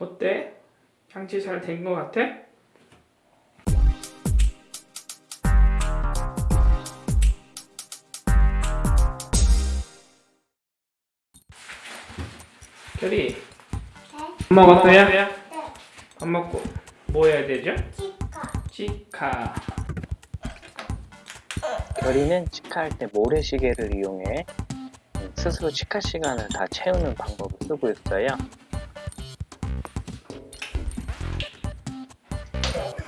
어때? 장치 잘된거 같아? 결이 밥 먹었어요? 네. 밥 먹고 뭐 해야 되죠? 치카. 치카 결이는 치카할 때 모래시계를 이용해 음, 스스로 치카 시간을 다 채우는 방법을 쓰고 있어요.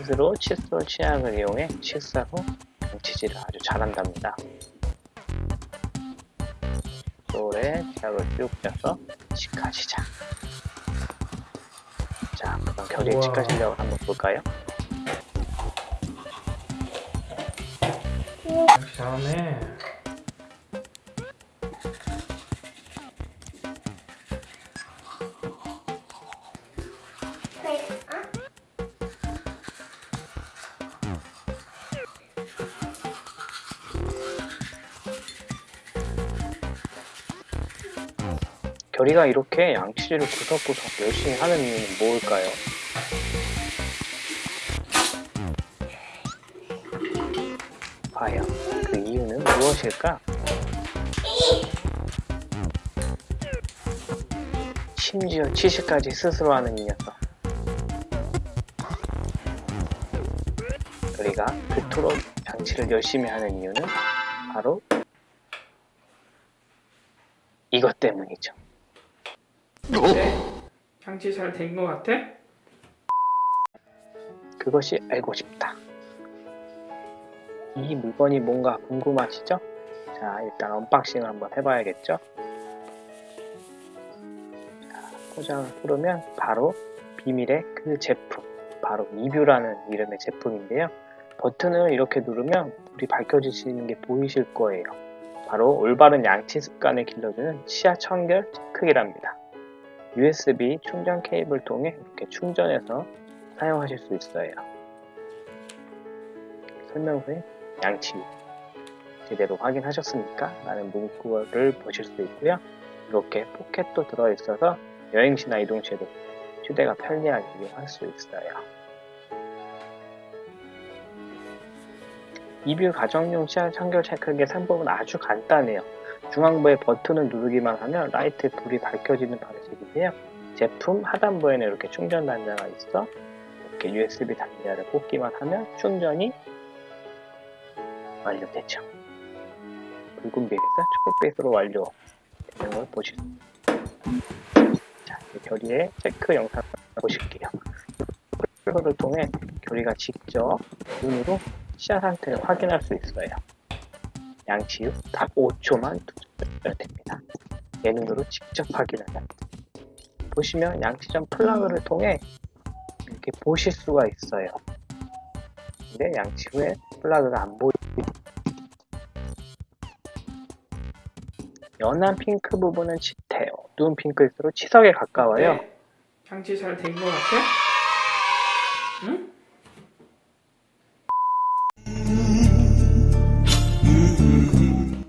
스스로 칫솔 치약을 이용해 후 양치질을 아주 잘한답니다. 칫솔에 치약을 쭉 짜서 치카 시작. 자, 그럼 우와. 치카 실력을 한번 볼까요? 잘하네 네. 결이가 이렇게 양치질을 구석구석 열심히 하는 이유는 뭘까요? 과연 그 이유는 무엇일까? 심지어 치실까지 스스로 하는 이 녀석. 결이가 그토록 양치를 열심히 하는 이유는 바로 이것 때문이죠. 어때? 장치 잘 된 거 같아? 그것이 알고 싶다. 이 물건이 뭔가 궁금하시죠? 자, 일단 unboxing을 한번 해봐야겠죠? 자, 포장을 풀으면 바로 비밀의 그 제품, 바로 이뷰라는 이름의 제품인데요. 버튼을 이렇게 누르면 불이 밝혀지시는 게 보이실 거예요. 바로 올바른 양치 습관을 길러주는 치아 청결 체크기랍니다. USB 충전 케이블 통해 이렇게 충전해서 사용하실 수 있어요. 설명서에 양치 제대로 확인하셨습니까? 라는 문구를 보실 수 있고요. 이렇게 포켓도 들어있어서 여행 시나 이동 시에도 휴대가 편리하게 이용할 수 있어요. 이뷰 가정용 치아 청결 체크기의 상법은 아주 간단해요. 중앙부에 버튼을 누르기만 하면 라이트 불이 밝혀지는 방식인데요. 제품 하단부에는 이렇게 충전 단자가 있어 이렇게 USB 단자를 꽂기만 하면 충전이 완료되죠. 붉은빛에서 초록빛으로 완료되는 걸 보실 수 있습니다. 자, 결의의 체크 영상을 보실게요. 이거를 통해 결의가 직접 눈으로 치아 상태를 확인할 수 있어요. 양치 후딱 5초만 두면 됩니다. 내 눈으로 직접 확인을 합니다. 보시면 양치 전 플러그를 통해 이렇게 보실 수가 있어요. 근데 양치 후에 플러그가 안 보이 연한 핑크 부분은 짙해요. 누운 핑크일수록 치석에 가까워요. 어때? 장치 잘된거 같아? 응?